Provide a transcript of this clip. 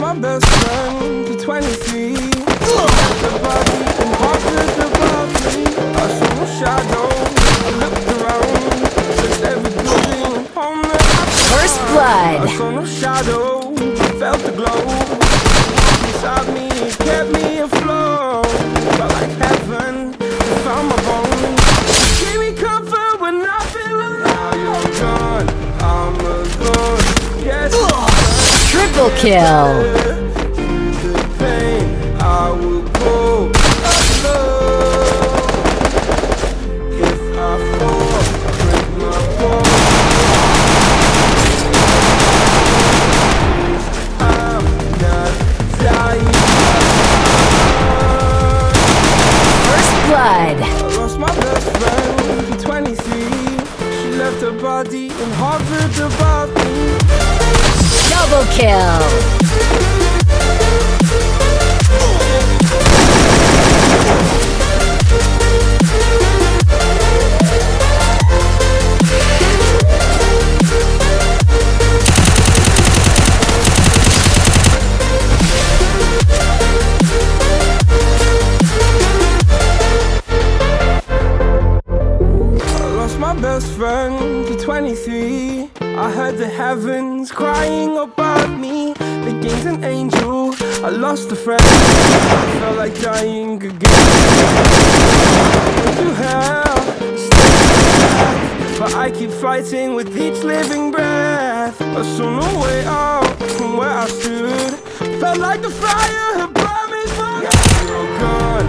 my best friend for 23. The body and hearted above me. I saw no shadow. 23. She left her body and hovered above me. Kill. I lost my best friend at 23. I heard the heavens crying above me. The gained an angel. I lost a friend. I felt like dying again. To hell, but I keep fighting with each living breath. I saw no way out from where I stood. Felt like the fire had burned me. Oh, You're gone,